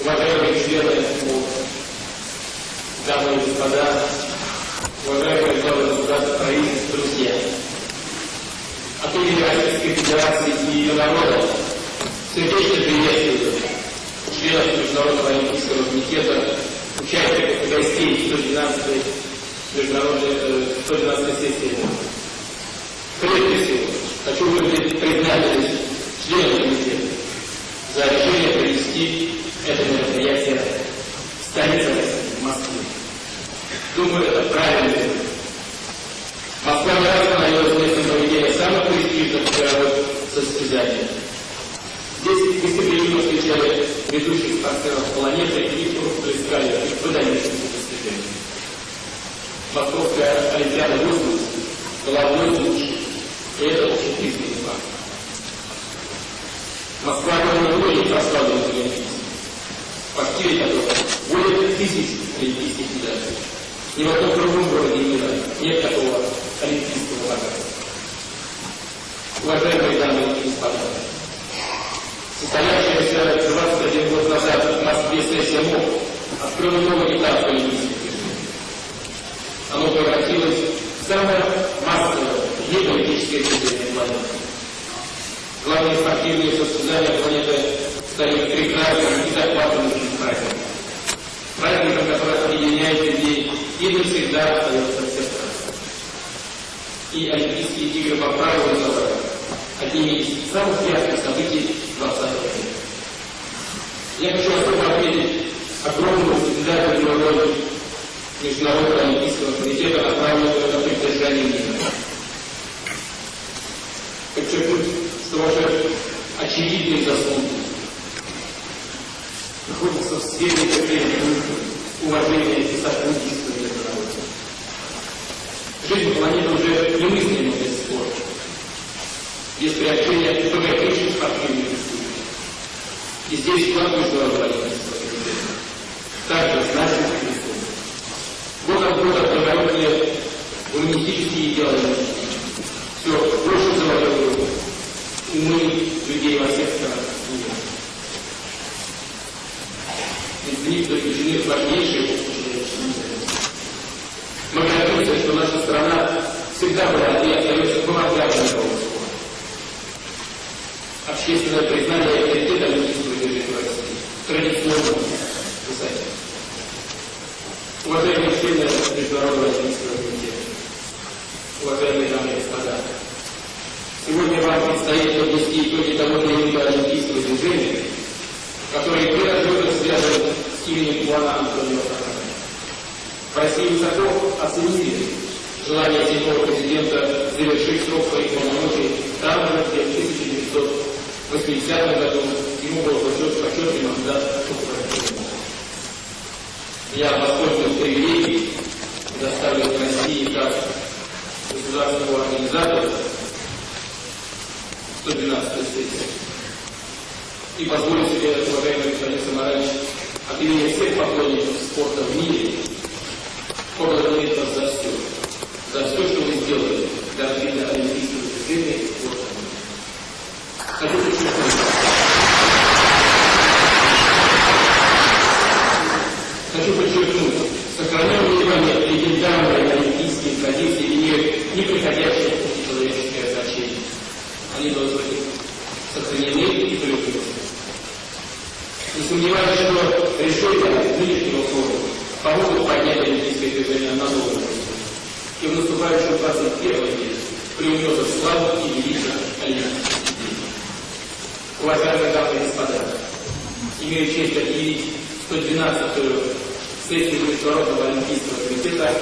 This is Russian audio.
уважаемые члены МОК, дамы и господа, уважаемые главы государства, правительств, друзья. От имени Российской Федерации и ее народа сердечно приветствую членов Международного Олимпийского комитета, участников и гостей 112-й международной э, 112 сессии. Прежде всего, хочу выразить признательность членам комитета за решение провести это мероприятие в столице России, в Москве. Думаю, это правильный. Москва не раз становилась местом проведения самых престижных мировых состязаний. Здесь гостеприимно встречали ведущих спортсменов планеты и рукоплескали их выдающимся достижениям. Московская Олимпиада 80 была одной из лучших, и это общепризнанный факт. Москва кроме многих прославленных олимпийцев, в активе которых более тысяч олимпийских медалей. Ни в одном другом городе мира нет такого олимпийского богатства. Уважаемые дамы и господа, состоявшаяся 21 год назад в Москве сессия МОК открыла новый этап движений. Оно превратилось в самое массовое неполитическое движение планеты. Главные спортивные состязания планеты стали прекрасным и захватывающим праздником. Объединяет людей и навсегда остается в сердцах. И Олимпийские игры по праву называют одними из самых ярких событий 20 века. Я хочу особо отметить огромную созидательную роль Международного Олимпийского комитета, направленного на поддержание мира. Подчеркнуть, что ваши очевидные заслуги находятся в сфере уважения и сотрудничества. Жизнь планеты уже немыслима без спорта, без приобщения богатейших спортивных республик. И здесь вклад Международного Олимпийского комитета также значимых республик. Год от года обнародовали гуманистические идеологии. Все больше завоевывают умы людей во всех странах в них заключены важнейшие страна всегда была и остается помогателем мирового спорта. Общественное признание и авторитет Олимпийского движения России традиционно высоко. Уважаемые члены Международного Олимпийского комитета, уважаемые дамы и господа, сегодня вам предстоит подвести итоги того периода Олимпийского движения, который неразрывно связан с именем Плана Антонио Сахарова. В России высоко оценили желание седьмого президента завершить срок своих полномочий там же, где в 1980 году ему был вручен почетный мандат руководителя. Я воспользуюсь привилегией, предоставленной России как государственного организатора 112 сессии. И позволю себе, уважаемый господин Самарович, от имени всех поклонников спорта в мире поблагодарить вас за все, за все, что вы сделали для развития олимпийского движения и спорта. Хочу подчеркнуть, хочу подчеркнуть, сохраняем внимание легендарные олимпийские традиции имеют неприходящее человеческое значение. Они должны быть сохранены и приумножены. Не сомневаюсь, что решения нынешнего форума помогут поднять олимпийское движение на новый уровень. И в наступающем 21 веке приумножат славу и величие идей. Уважаемые дамы и господа, имею честь объявить 112-ю сессию Международного Олимпийского комитета